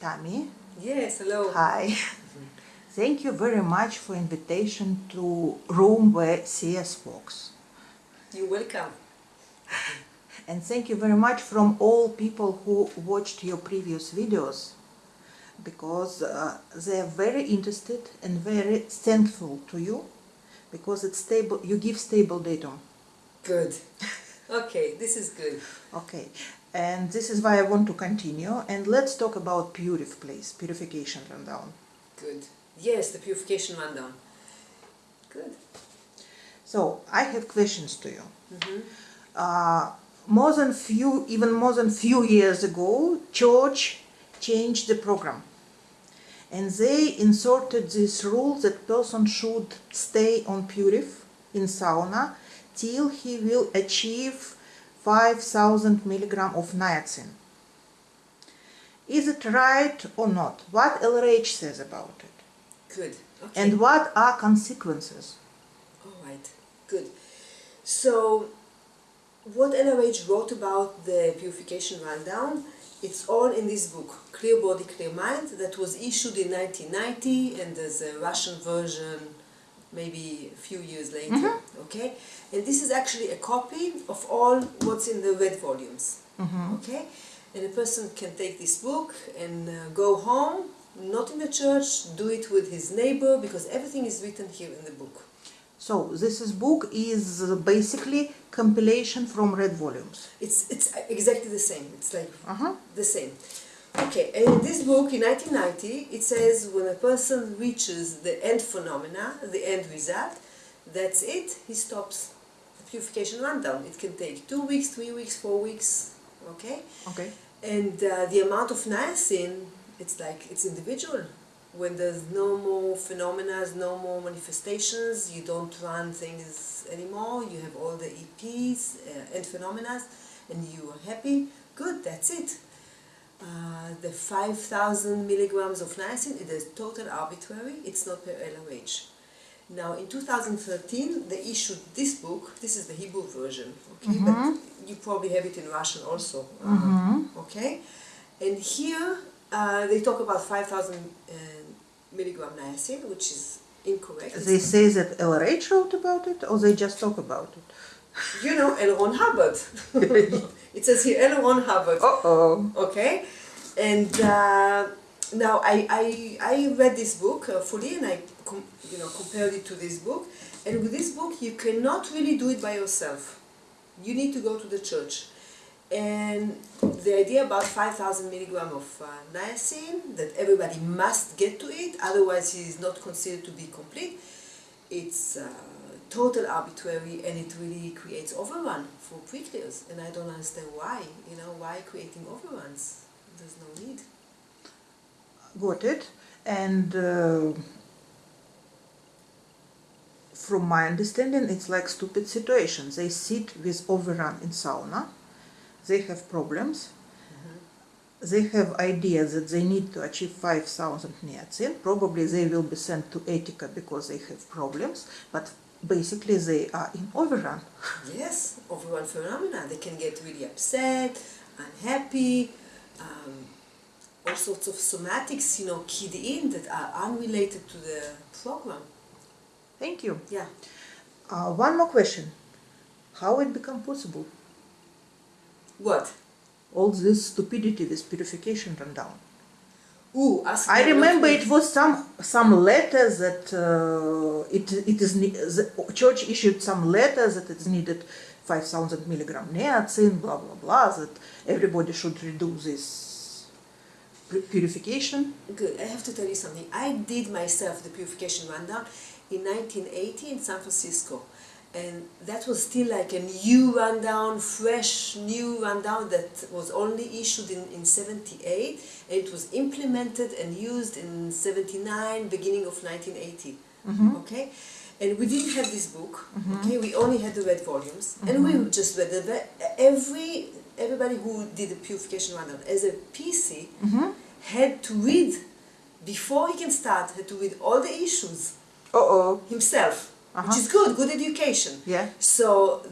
Tammy. Yes, hello. Hi. Thank you very much for invitation to room where CS works. You're welcome. And thank you very much from all people who watched your previous videos because uh, they are very interested and very thankful to you because it's stable you give stable data Good. Okay, this is good. okay and this is why i want to continue and let's talk about purif please purification rundown Good. Yes, the purification rundown. Good. so i have questions to you Mhm. uh, more than few even more than few years ago church changed the program and they inserted this rule that person should stay on purif in sauna till he will achieve 5000 milligram of niacin is it right or not what lrh says about it Good. Okay. and what are consequences All right. Good. So, what LRH wrote about the purification rundown, it's all in this book, Clear Body, Clear Mind, that was issued in 1990, and there's a Russian version maybe a few years later. Okay? And this is actually a copy of all what's in the red volumes. Okay? And a person can take this book and uh, go home, not in the church, do it with his neighbor, because everything is written here in the book. So this is book is basically compilation from red volumes. It's it's exactly the same. It's like Uh-huh. the same. Okay, and in this book in 1990, it says when a person reaches the end phenomena, the end result, that's it. He stops the purification rundown. It can take two weeks, three weeks, four weeks. Okay, Okay. and uh, the amount of niacin, it's like it's individual. When there's no more phenomena, no more manifestations, you don't run things anymore. You have all the EPs uh, and phenomena, and you are happy. Good, that's it. The 5,000 milligrams of niacin it is total arbitrary. It's not per LRH. Now, in 2013, they issued this book. This is the Hebrew version, okay? But you probably have it in Russian also, uh, okay? And here uh, they talk about 5,000 uh, milligram niacin, which is incorrect. They say that LRH wrote about it, or they just talk about it. you know, L. Ron Hubbard. it says here L. Ron Hubbard. Uh oh. Okay, and uh, now I, I I read this book uh, fully and I you know compared it to this book, and with this book you cannot really do it by yourself. You need to go to the church, and the idea about five thousand milligram of uh, niacin that everybody must get to it, otherwise he is not considered to be complete. It's uh, total arbitrary and it really creates overrun for pre-clears and I don't understand why, you know, why creating overruns? There's no need. Got it. And uh, from my understanding, it's like stupid situation. They sit with overrun in sauna. They have problems. They have ideas that they need to achieve 5,000 niacin. Probably they will be sent to Etika because they have problems. But basically they are in overrun. Yes, overrun phenomena. They can get really upset, unhappy, um, all sorts of somatics, you know, keyed in that are unrelated to the program. Thank you. Yeah. Uh, one more question. How it become possible? What? All this stupidity, this purification rundown. Ooh, ask I remember it was some some letter that uh, it it is the church issued some letter that it's needed 5,000 milligram niacin, blah blah blah. That everybody should redo this purification. Good. I have to tell you something. I did myself the purification rundown in 1980 in San Francisco. And that was still like a new rundown, fresh new rundown that was only issued in, in 78 and it was implemented and used in 79, beginning of 1980. Mm-hmm. Okay? And we didn't have this book, okay? We only had the red volumes and we just read the every everybody who did the purification rundown as a PC had to read before he can start had to read all the issues Uh oh. himself Uh-huh. which is good good education Yeah. so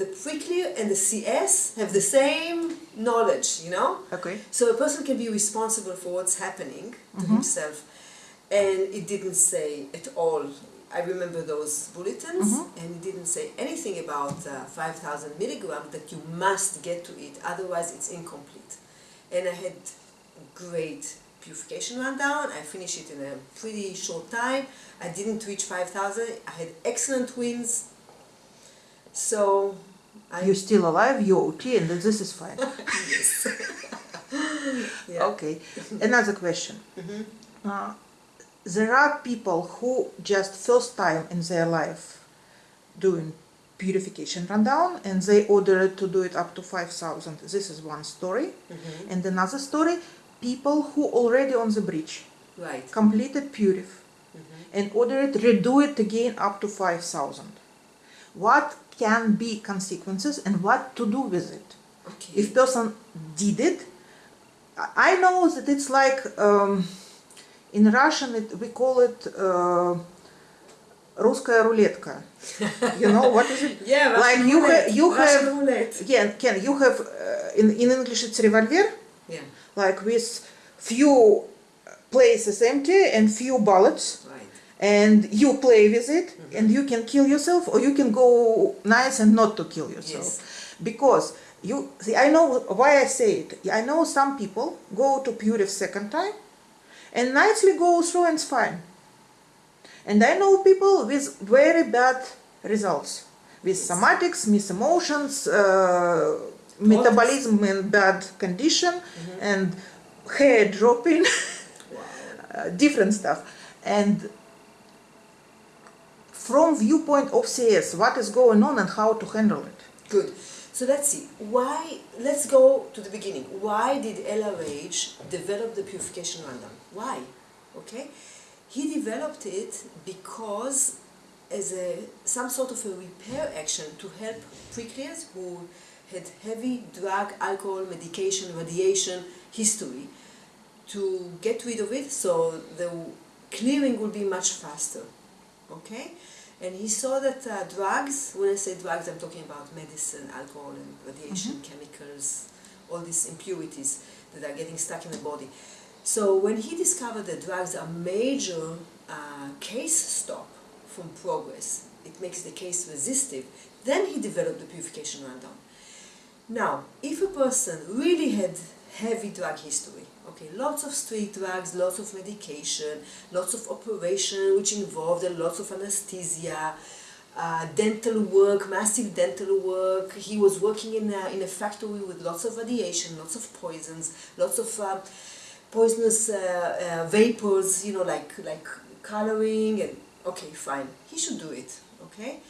the pre-clear and the cs have the same knowledge, you know? Okay. So a person can be responsible for what's happening to Mhm. himself, and it didn't say at all. I remember those bulletins, Mhm. and it didn't say anything about uh, 5,000 milligrams that you must get to it, otherwise it's incomplete. And I had great purification rundown. I finished it in a pretty short time. I didn't reach 5,000. I had excellent wins. So I You're still alive, you're okay, and this is fine. yes. yeah. Okay. Another question. Mhm. Uh, there are people who just first time in their life doing purification rundown and they ordered to do it up to 5000 this is one story Mhm. and another story people who already on the bridge Right. completed purif Mhm. and ordered redo it again up to 5000 what can be consequences and what to do with it Okay. if person did it I- i know that it's like um, in russian it, we call it uh, русская рулетка you know what is it yeah, like Russian you roulette. have you Russian have roulette. again can you have uh, in, in english it's revolver Yeah. like with few places empty and few bullets Right. and you play with it Mhm. and you can kill yourself or you can go nice and not to kill yourself Yes. because you see i know why i say it i know some people go to purif second time and nicely go through and it's fine and i know people with very bad results with somatics mis emotions uh, metabolism in bad condition Mhm. and hair dropping Wow. uh, different stuff and from viewpoint of cs what is going on and how to handle it Good. So let's see. Why? Let's go to the beginning. Why did LRH develop the purification rundown? Why? Okay. He developed it because as a some sort of a repair action to help pre-clears who had heavy drug, alcohol, medication, radiation history to get rid of it so the clearing will be much faster. Okay? And he saw that uh, drugs, when I say drugs, I'm talking about medicine, alcohol, and radiation, chemicals, all these impurities that are getting stuck in the body. So when he discovered that drugs are major uh, case stop from progress, it makes the case resistive, then he developed the purification rundown. Now, if a person really had heavy drug history, okay, lots of street drugs, lots of medication, lots of operation which involved a lots of anesthesia, uh, dental work, massive dental work. He was working in a, in a factory with lots of radiation, lots of poisons, lots of uh, poisonous uh, uh, vapors, you know, like like coloring and okay, fine. He should do it. Okay,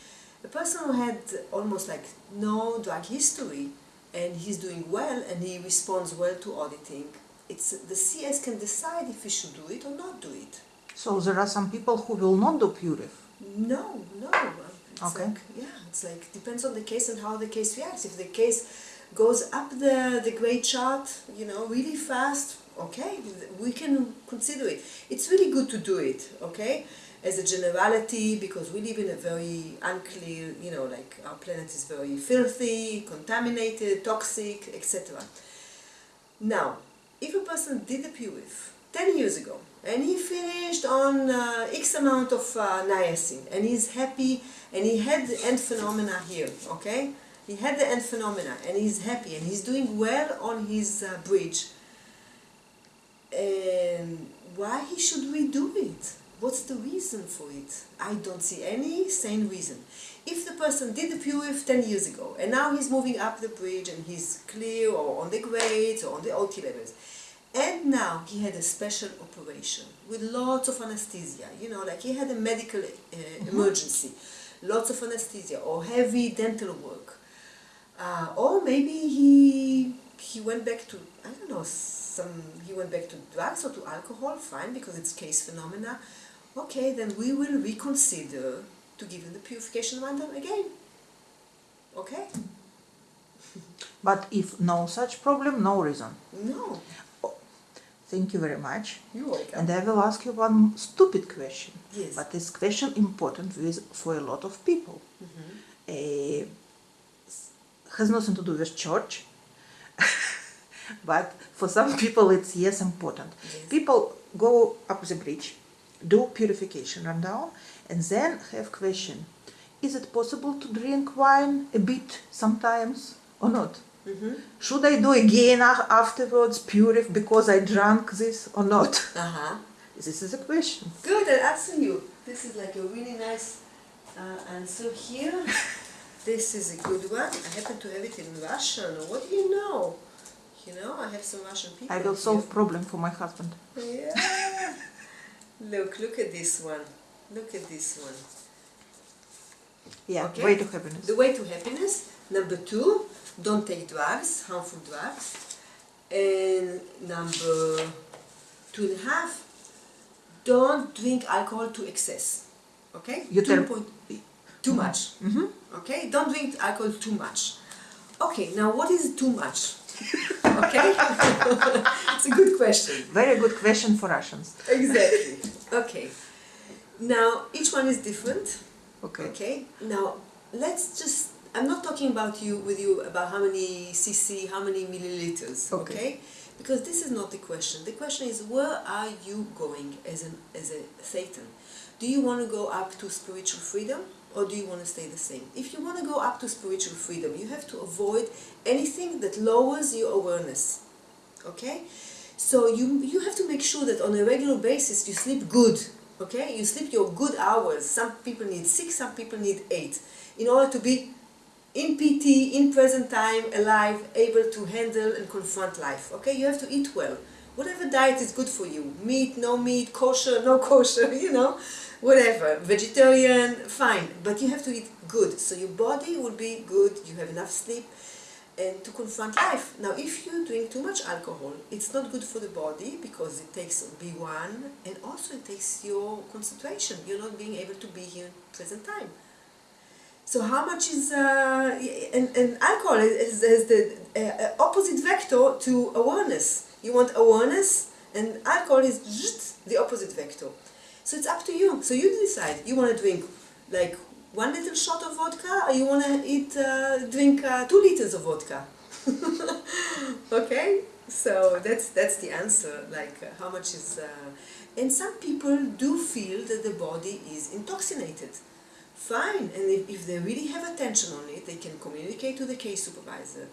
a person who had almost like no drug history and he's doing well and he responds well to auditing. It's the CS can decide if he should do it or not do it. so there are some people who will not do purif No, no. It's Okay. like, yeah, it's like depends on the case and how the case reacts. If the case goes up the the grade chart, you know, really fast, okay, we can consider it. It's really good to do it, okay, as a generality because we live in a very unclear, you know, like our planet is very filthy, contaminated, toxic, etc. Now, if a person did a purif 10 years ago and he finished on uh, X amount of uh, niacin and he's happy and he had the end phenomena here, okay? He had the end phenomena and he's happy and he's doing well on his uh, bridge. And why he should redo it? What's the reason for it? I don't see any sane reason. If the person did the purif 10 years ago and now he's moving up the bridge and he's clear or on the grades or on the OT levels, and now he had a special operation with lots of anesthesia, you know, like he had a medical uh, emergency, lots of anesthesia or heavy dental work. Uh, or maybe he he went back to I don't know some he went back to drugs or to alcohol. Fine, because it's case phenomena. Okay, then we will reconsider to give him the purification rundown again. Okay? but if no such problem no reason No, thank you very much you're welcome. and i will ask you one stupid question yes. but this question important with for a lot of people Mhm. uh, has nothing to do with church but for some people it's yes important. Yes. People go up the bridge, do purification run down, and then have question: Is it possible to drink wine a bit sometimes or not? Mm-hmm. Should I do again afterwards purif because I drank this or not? Uh-huh. This is a question. Good, I'll answer you. This is like a really nice uh, answer here. this is a good one. I happen to have it in Russian. What do you know? You know, I have some Russian people. I will here. solve problem for my husband. Yeah. look, look at this one. Look at this one. Yeah, Okay. way to happiness. The way to happiness. Number two, don't take drugs, harmful drugs. And number two and a half, don't drink alcohol to excess. Okay? You Two tell- point- too much. Mhm. Okay? Don't drink alcohol too much. Okay, now what is too much? okay? it's a good question. Very good question for Russians. Exactly. Okay. Now, each one is different. Okay. Okay. Now let's just. I'm not talking about you with you about how many cc, how many milliliters. Okay. Okay. Because this is not the question. The question is where are you going as an as a thetan? Do you want to go up to spiritual freedom or do you want to stay the same? If you want to go up to spiritual freedom, you have to avoid anything that lowers your awareness. Okay? So you you have to make sure that on a regular basis you sleep good. Okay? You sleep your good hours. Some people need six, some people need eight. In order to be in PT, in present time, alive, able to handle and confront life. Okay? You have to eat well. Whatever diet is good for you. Meat, no meat, kosher, no kosher, you know, whatever. Vegetarian, fine. But you have to eat good. So your body will be good, you have enough sleep, and to confront life. Now, if you drink too much alcohol, it's not good for the body because it takes B1 and also it takes your concentration. You're not being able to be here in present time. So how much is uh, and, and alcohol is, is the uh, uh, opposite vector to awareness. You want awareness, and alcohol is the opposite vector. So it's up to you. So you decide. You want to drink like one little shot of vodka, or you want to eat uh, drink uh, two liters of vodka. okay, so that's that's the answer. Like uh, how much is, uh, and some people do feel that the body is intoxicated. Fine, and if, if they really have attention on it, they can communicate to the case supervisor,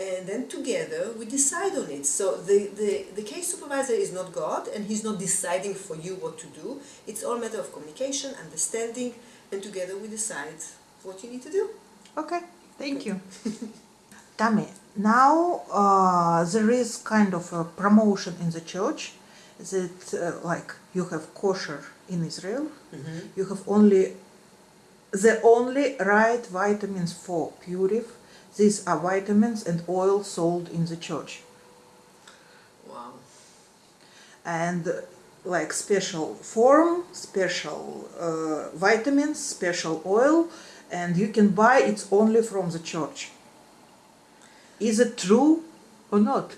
and then together we decide on it. So the, the, the case supervisor is not God, and he's not deciding for you what to do. It's all matter of communication, understanding, and together we decide what you need to do. Okay, thank you. Tami, now uh, there is kind of a promotion in the church that uh, like you have kosher in Israel, you have only the only right vitamins for purif. These are vitamins and oil sold in the church, Wow. and like special form, special uh, vitamins, special oil, and you can buy it only from the church. Is it true or not?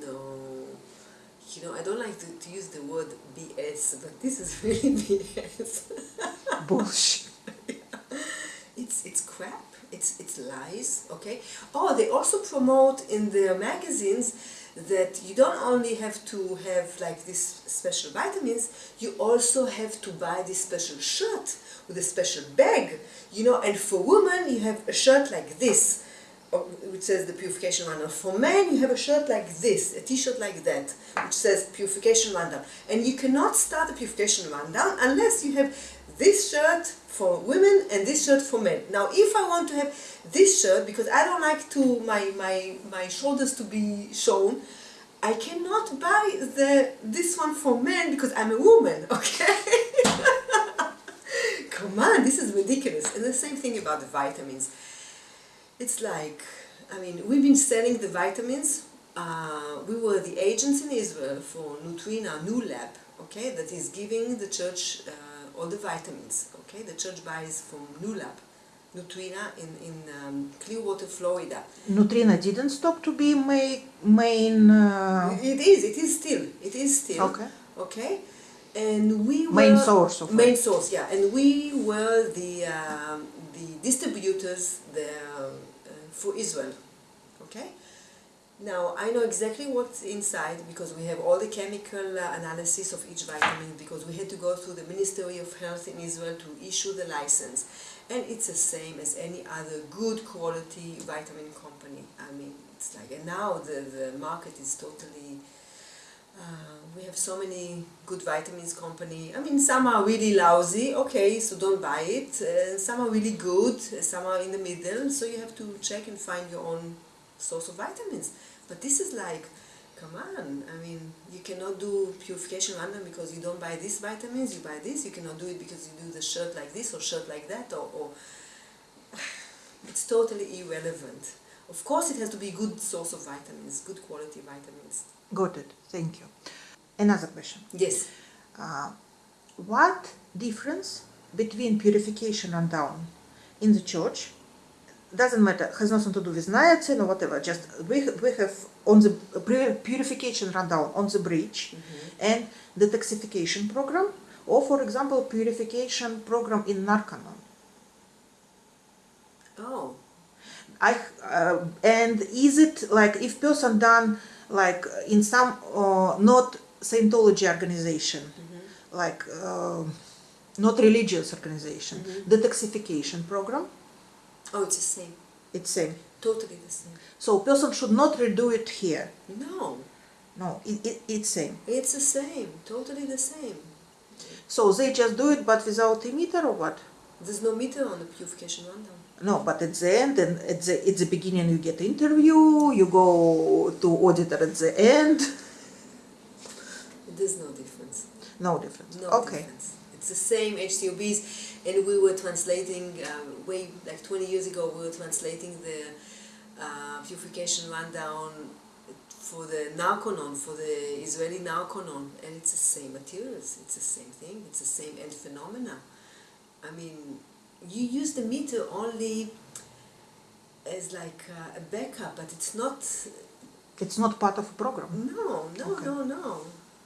No. You know, I don't like to, to use the word BS, but this is really BS. Bullshit. it's it's crap. It's it's lies. Okay. Oh, they also promote in their magazines that you don't only have to have like this special vitamins, you also have to buy this special shirt with a special bag. You know, and for women you have a shirt like this. Oh, Which says the purification rundown. For men, you have a shirt like this, a T-shirt like that, which says purification rundown. And you cannot start the purification rundown unless you have this shirt for women and this shirt for men. Now, if I want to have this shirt because I don't like to my my my shoulders to be shown, I cannot buy the this one for men because I'm a woman. Okay. Come on, this is ridiculous. And the same thing about the vitamins. It's like, I mean, we've been selling the vitamins. Uh, we were the agents in Israel for Nutrina New Lab, okay, that is giving the church uh, all the vitamins, okay. The church buys from New Lab, Nutrina in in um, Clearwater, Florida. Nutrina didn't stop to be my main uh, It is, it is still, it is still. okay Okay, and we were Main source of main it. source, yeah, and we were the um, the distributors uh, for Israel. Okay, Now I know exactly what's inside because we have all the chemical uh, analysis of each vitamin because we had to go through the Ministry of Health in Israel to issue the license, and it's the same as any other good quality vitamin company. I mean, it's like and now the the market is totally. Uh, we have so many good vitamins company. I mean, some are really lousy. Okay, so don't buy it. Uh, some are really good. Some are in the middle. So you have to check and find your own source of vitamins. But this is like, come on, I mean, you cannot do purification rundown because you don't buy these vitamins, you buy this, you cannot do it because you do the shirt like this or shirt like that, or, or it's totally irrelevant. Of course, it has to be a good source of vitamins, good quality vitamins. Got it. Thank you. Another question. Yes. Uh, what difference between purification and down in the church doesn't matter has nothing to do with niacin or whatever just we, we have on the purification rundown on the bridge and detoxification program or for example purification program in narconon Oh, I uh, and is it like if person done like in some uh, not Scientology organization, like uh, not religious organization, detoxification program, oh, it's the same. it's same. Totally the same. So person should not redo it here. No, No, it, it, it's same. it's the same. Totally the same. So they just do it, but without E-meter or what? There's no meter on the purification rundown. No, but at the end and at the at the beginning you get interview, you go to auditor at the end. There's no difference. No difference. No okay. difference. It's the same HCOBs, and we were translating um, way like 20 years ago. We were translating the uh, purification rundown for the Narconon, for the Israeli Narconon, and it's the same materials. It's the same thing. It's the same end phenomena. I mean, you use the meter only as like a backup, but it's not. It's not part of a program. No, no, Okay. no, no,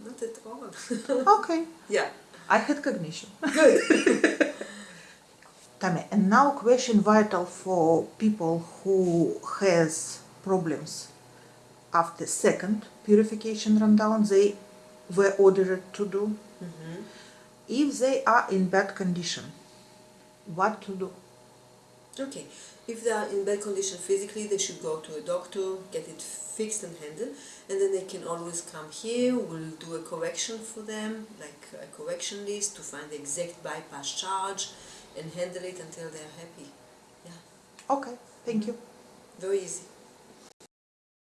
not at all. Okay. yeah. I had cognition. Good. Tami, and now question vital for people who has problems after second purification rundown they were ordered to do. hmm If they are in bad condition, what to do? Okay, if they are in bad condition physically, they should go to a doctor, get it fixed and handled, and then they can always come here. We'll do a correction for them, like a correction list to find the exact bypass charge and handle it until they're happy. Yeah, Okay, thank you. very easy.